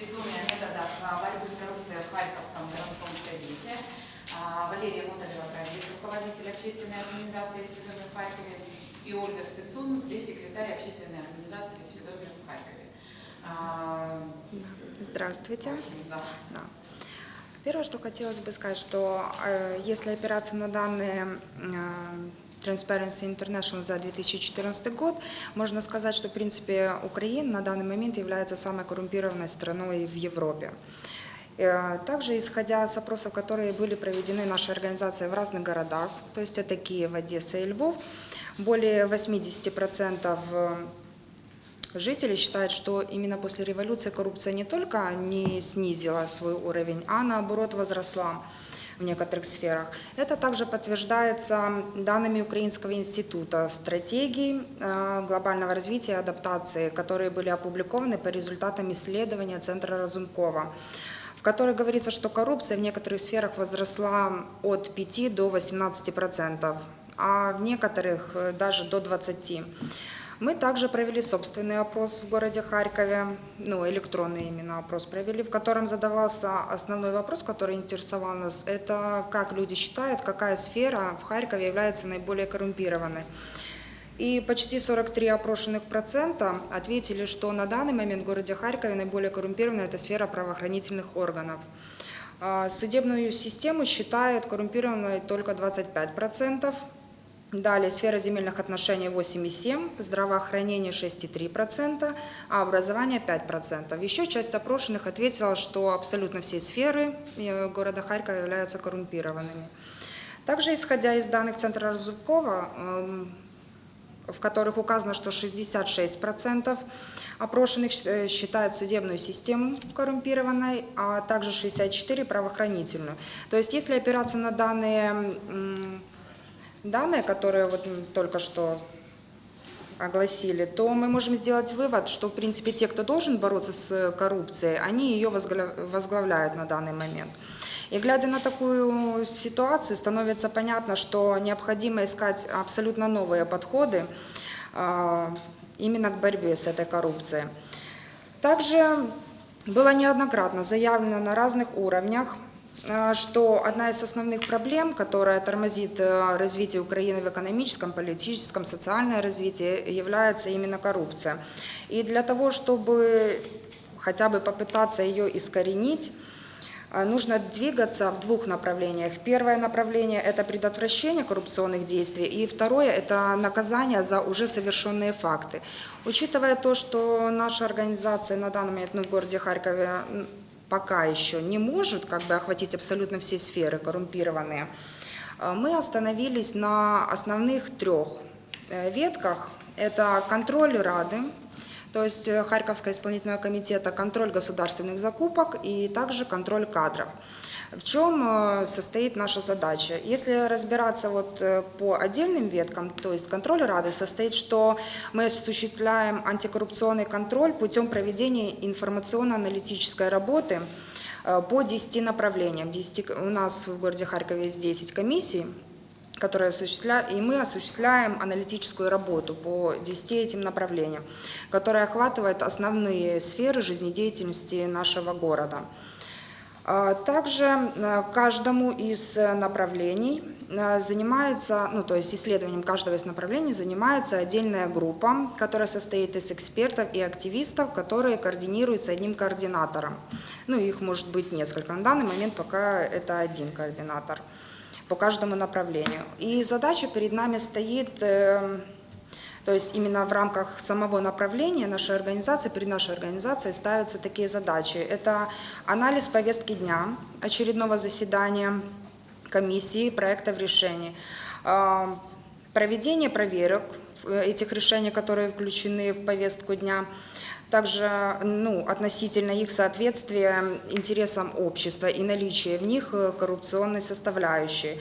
ведомая методов а, борьбы с коррупцией в Харьковском городском совете. А, Валерия Мотолева, руководитель общественной организации «Сведомир в Харькове» и Ольга Спецун, пресс-секретарь общественной организации «Сведомир в Харькове». А, Здравствуйте. Да. Да. Первое, что хотелось бы сказать, что э, если опираться на данные э, Transparency International за 2014 год, можно сказать, что, в принципе, Украина на данный момент является самой коррумпированной страной в Европе. Э, Также, исходя из опросов, которые были проведены нашей организацией в разных городах, то есть это Киев, Одесса и Львов, более 80% жители считают, что именно после революции коррупция не только не снизила свой уровень, а наоборот возросла в некоторых сферах. Это также подтверждается данными Украинского института стратегий э, глобального развития и адаптации, которые были опубликованы по результатам исследования Центра Разумкова в которой говорится, что коррупция в некоторых сферах возросла от 5 до 18 процентов, а в некоторых э, даже до 20. Мы также провели собственный опрос в городе Харькове, ну, электронный именно опрос провели, в котором задавался основной вопрос, который интересовал нас, это как люди считают, какая сфера в Харькове является наиболее коррумпированной. И почти 43 опрошенных процента ответили, что на данный момент в городе Харькове наиболее коррумпированная это сфера правоохранительных органов. А Судебную систему считают коррумпированной только 25 процентов, Далее сфера земельных отношений 8,7%, здравоохранение 6,3%, а образование 5%. Еще часть опрошенных ответила, что абсолютно все сферы э, города Харькова являются коррумпированными. Также, исходя из данных Центра Разумкова, эм, в которых указано, что 66% опрошенных э, считают судебную систему коррумпированной, а также 64% правоохранительную. То есть, если опираться на данные данные, которые вот только что огласили, то мы можем сделать вывод, что, в принципе, те, кто должен бороться с коррупцией, они ее возглавляют на данный момент. И глядя на такую ситуацию, становится понятно, что необходимо искать абсолютно новые подходы а, именно к борьбе с этой коррупцией. Также было неоднократно заявлено на разных уровнях Э, что одна из основных проблем, которая тормозит э, развитие Украины в экономическом, политическом, социальное развитие, является именно коррупция. И для того, чтобы хотя бы попытаться ее искоренить, э, нужно двигаться в двух направлениях. Первое направление – это предотвращение коррупционных действий, и второе – это наказание за уже совершенные факты. Учитывая то, что наша организация на данный момент ну, в городе Харькове пока еще не может как бы охватить абсолютно все сферы коррумпированные, э, мы остановились на основных трех э, ветках. Это контроль Рады, то есть э, Харьковского исполнительного комитета, контроль государственных закупок и также контроль кадров. В чем э, состоит наша задача? Если разбираться вот э, по отдельным веткам, то есть контроль Рады состоит, что мы осуществляем антикоррупционный контроль путем проведения информационно-аналитической работы э, по 10 направлениям. 10, у нас в городе Харькове есть 10 комиссий, которые осуществляют, и мы осуществляем аналитическую работу по 10 этим направлениям, которая охватывает основные сферы жизнедеятельности нашего города. А, также э, каждому из э, направлений э, занимается, ну то есть исследованием каждого из направлений занимается отдельная группа, которая состоит из экспертов и активистов, которые координируются одним координатором. Ну их может быть несколько. На данный момент пока это один координатор по каждому направлению. И задача перед нами стоит то есть именно в рамках самого направления нашей организации, перед нашей организацией ставятся такие задачи. Это анализ повестки дня очередного заседания комиссии, проектов решений, а, проведение проверок этих решений, которые включены в повестку дня, также ну, относительно их соответствия интересам общества и наличия в них коррупционной составляющей.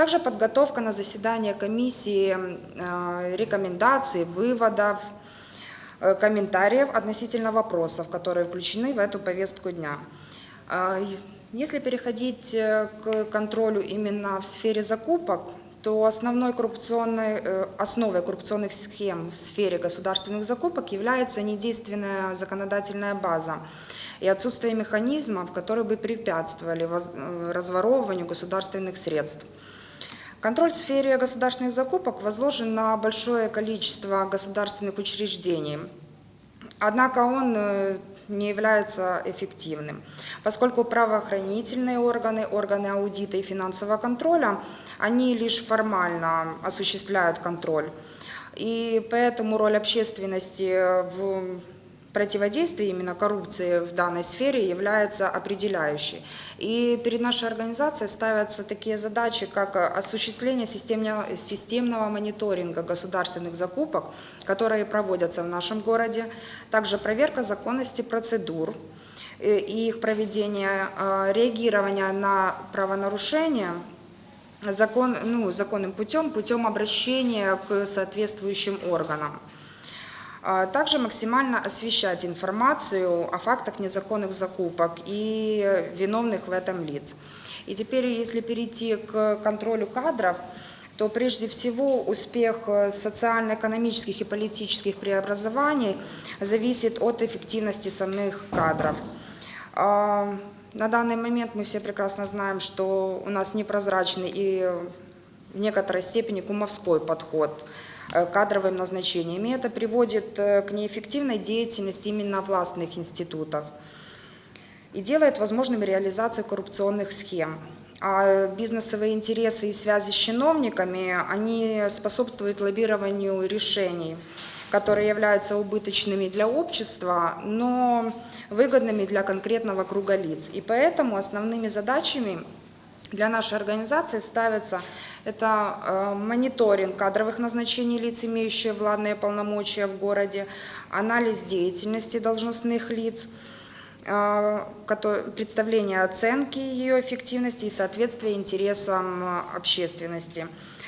Также подготовка на заседание комиссии э, рекомендаций, выводов, э, комментариев относительно вопросов, которые включены в эту повестку дня. Э, если переходить к контролю именно в сфере закупок, то основной коррупционной, основой коррупционных схем в сфере государственных закупок является недейственная законодательная база. и отсутствие механизмов, которые бы препятствовали э, разворовыванию государственных средств. Контроль в сфере государственных закупок возложен на большое количество государственных учреждений. Однако он э, не является эффективным, поскольку правоохранительные органы, органы аудита и финансового контроля, они лишь формально осуществляют контроль. И поэтому роль общественности в противодействие именно коррупции в данной сфере является определяющей. И перед нашей организацией ставятся такие задачи, как осуществление системного мониторинга государственных закупок, которые проводятся в нашем городе, также проверка законности процедур э, и их проведение, э, реагирование на правонарушения закон, ну, законным путем, путем обращения к соответствующим органам. А также максимально освещать информацию о фактах незаконных закупок и виновных в этом лиц. И теперь, если перейти к контролю кадров, то прежде всего успех социально-экономических и политических преобразований зависит от эффективности самих кадров. А, на данный момент мы все прекрасно знаем, что у нас непрозрачный и в некоторой степени кумовской подход – Э, кадровым назначениям. И это приводит э, к неэффективной деятельности именно властных институтов и делает возможным реализацию коррупционных схем. А бизнесовые интересы и связи с чиновниками, они способствуют лоббированию решений, которые являются убыточными для общества, но выгодными для конкретного круга лиц. И поэтому основными задачами для нашей организации ставится это э, мониторинг кадровых назначений лиц, имеющих владные полномочия в городе, анализ деятельности должностных лиц, э, представление оценки ее эффективности и соответствие интересам э, общественности.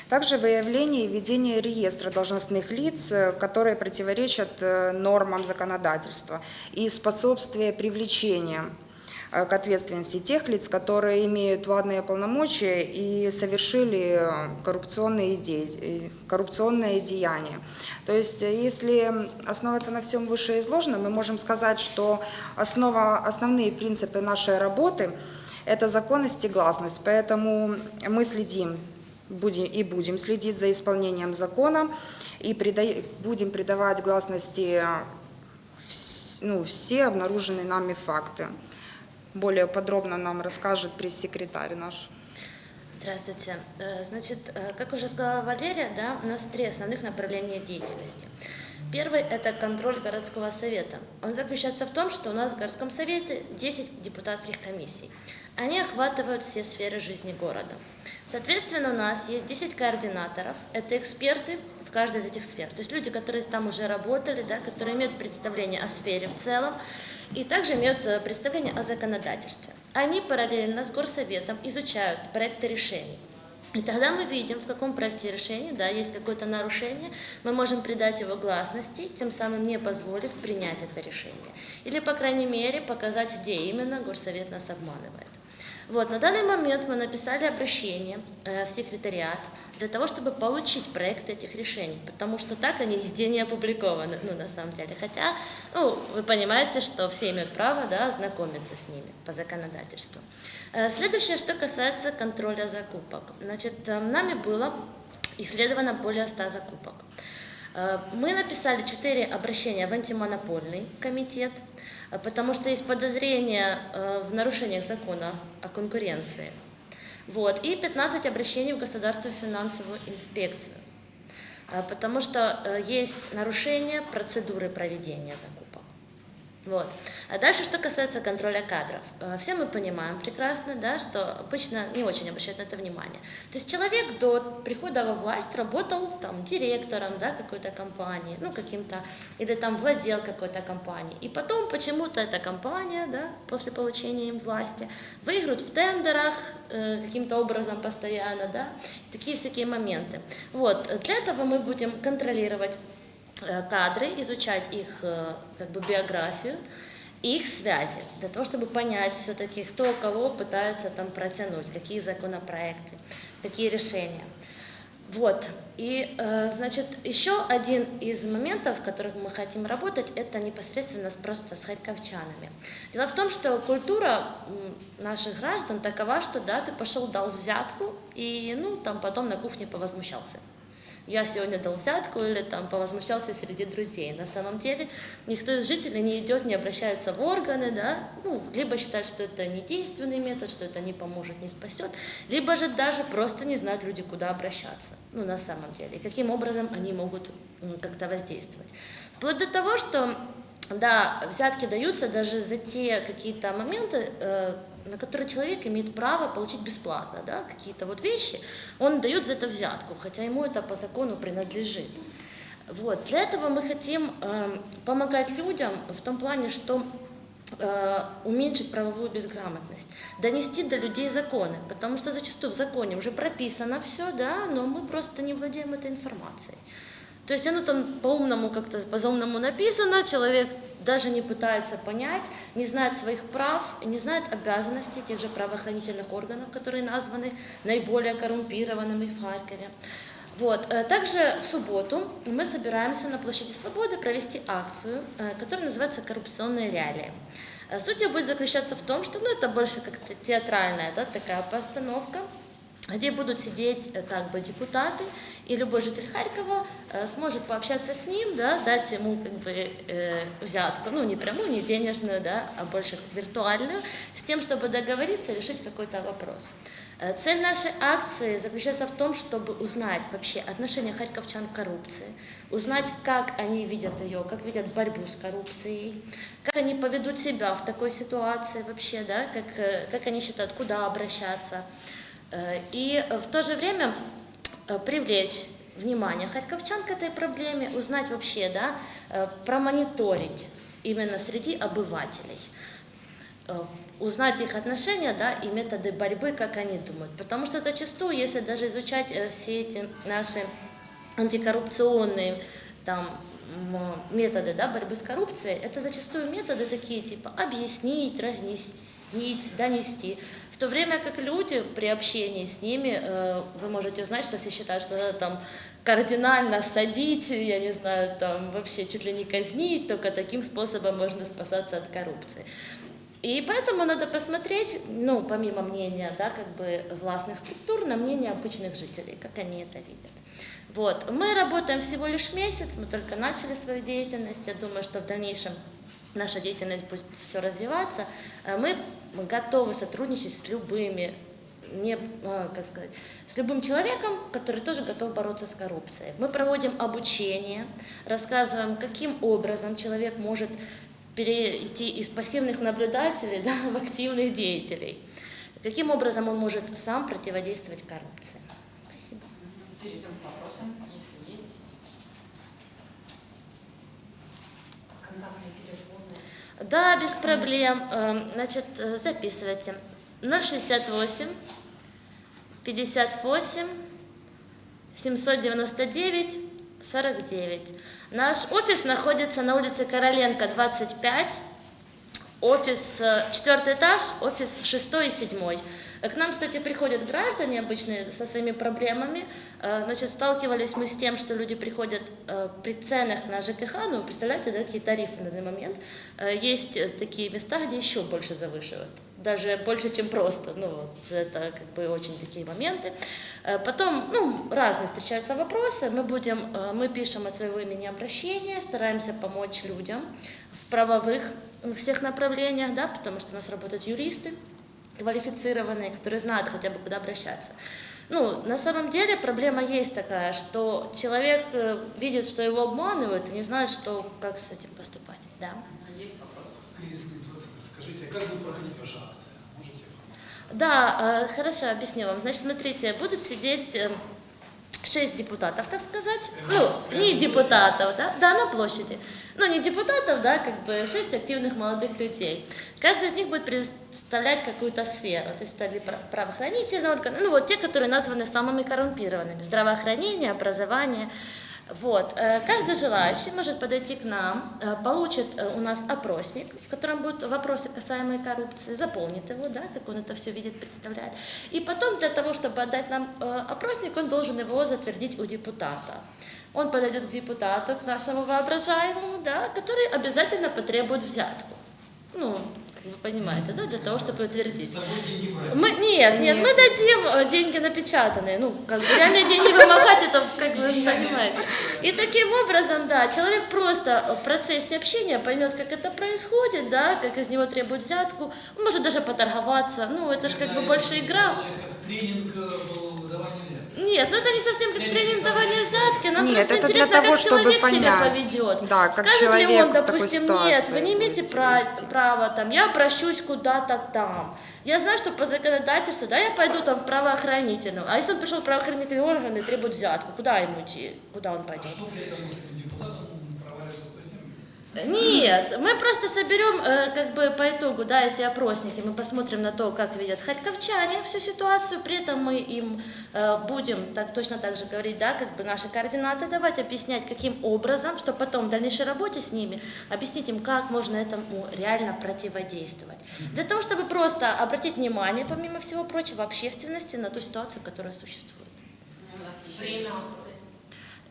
Также выявление и ведение реестра должностных лиц, которые противоречат нормам законодательства и способствие привлечения к ответственности тех лиц, которые имеют владные полномочия и совершили коррупционные, идеи, коррупционные деяния. То есть, э, если основываться на всем вышеизложенном, мы можем сказать, что основа, основные принципы нашей работы – это законность и гласность. Поэтому мы следим будем, и будем следить за исполнением закона и прида, будем придавать гласности ну, все обнаруженные нами факты более подробно нам расскажет пресс-секретарь наш. Здравствуйте. Э, значит, э, как уже сказала Валерия, да, у нас три основных направления деятельности. Первый – это контроль городского совета. Он заключается в том, что у нас в городском совете 10 депутатских комиссий. Они охватывают все сферы жизни города. Соответственно, у нас есть 10 координаторов. Это эксперты в каждой из этих сфер. То есть люди, которые там уже работали, да, которые имеют представление о сфере в целом, и также имеют э, представление о законодательстве. Они параллельно с горсоветом изучают проекты решений. И тогда мы видим, в каком проекте решения да, есть какое-то нарушение, мы можем придать его гласности, тем самым не позволив принять это решение. Или, по крайней мере, показать, где именно горсовет нас обманывает. Вот, на данный момент мы написали обращение э, в секретариат для того, чтобы получить проект этих решений, потому что так они нигде не опубликованы, ну, на самом деле. Хотя, ну, вы понимаете, что все имеют право, да, ознакомиться с ними по законодательству. Э, следующее, что касается контроля закупок. Значит, э, нами было исследовано более 100 закупок. Мы написали 4 обращения в антимонопольный комитет, потому что есть подозрения э, в нарушениях закона о конкуренции. Вот, и 15 обращений в Государственную финансовую инспекцию, потому что есть нарушение процедуры проведения закупок. Вот. А дальше, что касается контроля кадров. Э, все мы понимаем прекрасно, да, что обычно не очень обращают на это внимание. То есть человек до прихода во власть работал там, директором да, какой-то компании, ну каким-то, или там владел какой-то компанией. И потом почему-то эта компания, да, после получения им власти, выиграют в тендерах э, каким-то образом постоянно, да, такие всякие моменты. Вот. Для этого мы будем контролировать кадры, изучать их э, как бы биографию, их связи, для того, чтобы понять все-таки, кто кого пытается там протянуть, какие законопроекты, какие решения. Вот. И, э, значит, еще один из моментов, в которых мы хотим работать, это непосредственно просто с харьковчанами. Дело в том, что культура наших граждан такова, что да, ты пошел, дал взятку, и, ну, там потом на кухне повозмущался я сегодня дал взятку или там повозмущался среди друзей. На самом деле никто из жителей не идет, не обращается в органы, да, ну, либо считает, что это не действенный метод, что это не поможет, не спасет, либо же даже просто не знают люди, куда обращаться, ну, на самом деле, и каким образом они могут как-то воздействовать. Вплоть до того, что да, взятки даются даже за те какие-то моменты, э, на которые человек имеет право получить бесплатно, да, какие-то вот вещи, он дает за это взятку, хотя ему это по закону принадлежит. Вот. Для этого мы хотим э, помогать людям в том плане, что э, уменьшить правовую безграмотность, донести до людей законы, потому что зачастую в законе уже прописано все, да, но мы просто не владеем этой информацией. То есть оно там по-умному как-то, по-заумному написано, человек даже не пытается понять, не знает своих прав, не знает обязанностей тех же правоохранительных органов, которые названы наиболее коррумпированными в Харькове. Вот. Э, также в субботу мы собираемся на площади Свободы провести акцию, э, которая называется «Коррупционные реалии». Э, суть ее будет заключаться в том, что ну, это больше как театральная да, такая постановка, где будут сидеть э, как бы депутаты, и любой житель Харькова э, сможет пообщаться с ним, да, дать ему как бы э, взятку, ну не прямую, не денежную, да, а больше виртуальную, с тем, чтобы договориться, решить какой-то вопрос. Э, цель нашей акции заключается в том, чтобы узнать вообще отношение харьковчан к коррупции, узнать, как они видят ее, как видят борьбу с коррупцией, как они поведут себя в такой ситуации вообще, да, как, как они считают, куда обращаться. Э, и в то же время э, привлечь внимание харьковчан к этой проблеме, узнать вообще, да, э, промониторить именно среди обывателей, узнать их отношения да, и методы борьбы, как они думают. Потому что зачастую, если даже изучать все эти наши антикоррупционные там, методы да, борьбы с коррупцией, это зачастую методы такие типа объяснить, разнести, донести. В то время как люди при общении с ними, э, вы можете узнать, что все считают, что надо там кардинально садить, я не знаю, там вообще чуть ли не казнить, только таким способом можно спасаться от коррупции. И поэтому надо посмотреть, ну, помимо мнения, да, как бы властных структур, на мнение обычных жителей, как они это видят. Вот. Мы работаем всего лишь месяц, мы только начали свою деятельность, я думаю, что в дальнейшем наша деятельность будет все развиваться, э, мы готовы сотрудничать с любыми не, э, как сказать, с любым человеком, который тоже готов бороться с коррупцией. Мы проводим обучение, рассказываем, каким образом человек может перейти из пассивных наблюдателей да, в активных деятелей, каким образом он может сам противодействовать коррупции. Перейдем к вопросам. Да, без проблем. Эм, значит, э, записывайте. 068 58 799 49. Наш офис находится на улице Короленко, 25. Офис, э, четвертый этаж, офис шестой и седьмой. К нам, кстати, приходят граждане обычные со своими проблемами. Э, значит, сталкивались мы с тем, что люди приходят э, при ценах на ЖКХ, ну, представляете, да, какие тарифы на данный момент. Э, есть такие места, где еще больше завышивают, даже больше, чем просто. Ну, вот, это как бы очень такие моменты. Потом, ну, разные встречаются вопросы. Мы будем, мы пишем от своего имени обращения, стараемся помочь людям в правовых всех направлениях, да, потому что у нас работают юристы, квалифицированные, которые знают хотя бы, куда обращаться. Ну, на самом деле проблема есть такая, что человек э, видит, что его обманывают, и не знает, что, как с этим поступать. Да. Есть вопрос. Скажите, как будет проходить ваша акция? Можете Да, э, хорошо, объясню вам. Значит, смотрите, будут сидеть э, шесть депутатов, так сказать. Ну, не депутатов, да, да, на площади ну не депутатов, да, как бы шесть активных молодых людей. Каждый из них будет представлять какую-то сферу, то есть это правоохранительные органы, ну вот те, которые названы самыми коррумпированными, здравоохранение, образование. Вот. э, Каждый желающий может подойти к нам, э, получит э, у нас опросник, в котором будут вопросы, касаемые коррупции, заполнит его, да, как он это все видит, представляет. И потом для того, чтобы отдать нам опросник, он должен его затвердить у депутата. Он подойдет к депутату, к нашему воображаемому, да, который обязательно потребует взятку. Ну, как вы понимаете, да, для того, чтобы утвердить. Мы, нет, нет, мы дадим э, деньги напечатанные. Ну, как бы реальные деньги вымогать, это как вы понимаете. И таким образом, да, человек просто в процессе общения поймет, как это происходит, да, как из него требуют взятку. Может даже поторговаться. Ну, это же как бы больше игра. Тренинг э, был выдавания взяток. Нет, ну это не совсем как тренинг взятки, нам Нет, просто это для интересно, того, как чтобы человек понять. себя поведет. Да, как Скажет ли человек он, в такой допустим, нет, вы не имеете права, права, там, я обращусь куда-то там. Я знаю, что по законодательству, да, я пойду там в правоохранительную. А если он пришел в правоохранительные органы и требует взятку, куда ему идти, куда он А пойдет? что при этом Нет, мы просто соберем э, как бы по итогу, да, эти опросники, мы посмотрим на то, как видят харьковчане всю ситуацию, при этом мы им э, будем так точно так же говорить, да, как бы наши координаты давать, объяснять, каким образом, чтобы потом в дальнейшей работе с ними объяснить им, как можно этому реально противодействовать. Для того, чтобы просто обратить внимание, помимо всего прочего, общественности на ту ситуацию, которая существует. У нас еще есть вопрос.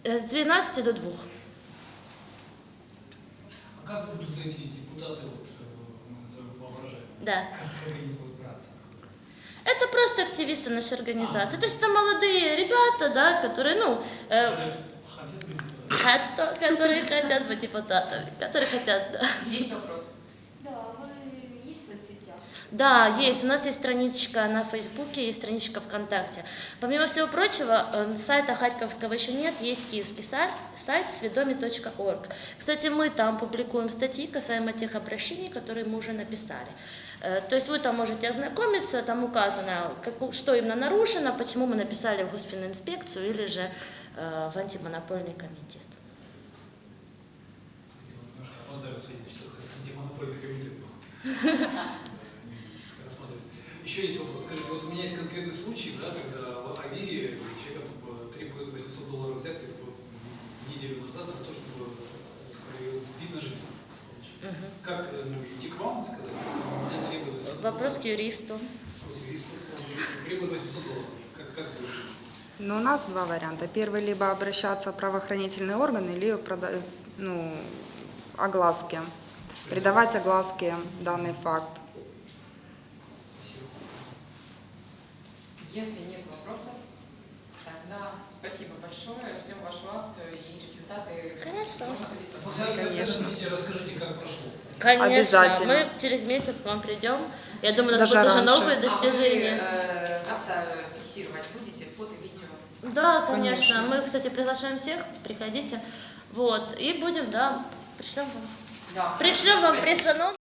С 12 до 2. А как будут эти депутаты, вот, э, мы назовем воображаемые, Да. как, как они будут браться? Это просто активисты нашей организации. То есть это молодые ребята, да, которые, ну, э, Хотят быть депутатами? хото- которые хотят быть депутатами, которые хотят, да. Есть вопрос? Да, вы есть в соцсетях? Да, есть. У нас есть страничка на Фейсбуке, есть страничка ВКонтакте. Помимо всего прочего, э, сайта Харьковского еще нет, есть киевский сайт, сведоми.орг. Кстати, мы там публикуем статьи касаемо тех обращений, которые мы уже написали. Э, То есть вы там можете ознакомиться, там указано, как- что именно нарушено, почему мы написали в Госфининспекцию или же э, в антимонопольный комитет. Немножко опоздали антимонопольный комитет был. Еще есть вопрос. Скажите, вот у меня есть конкретный случай, да, когда в Авире человека э, требует 800 долларов взятки неделю назад за то, чтобы э, вид на жительство. Мгм. Как э, ну, идти к вам и сказать? Меня требует 800 Вопрос к юристу. Вопрос к юристу. Требует 800 долларов. Как, как вы? Но у нас два варианта. Первый, либо обращаться в правоохранительные органы, либо прода- ну, огласке. Придавать огласке данный факт. Если нет вопросов, тогда спасибо большое. Ждем вашу акцию и результаты. Хорошо. Можно Конечно. расскажите, как прошло. Конечно, Обязательно. мы через месяц к вам придем. Я думаю, у нас Даже будут уже новые А вы достижения. э, как-то фиксировать будете фото, видео? Да, конечно. Конечно. Мы, кстати, приглашаем всех, приходите. Вот. И будем, да, пришлем вам. Да. Пришлем вам пресс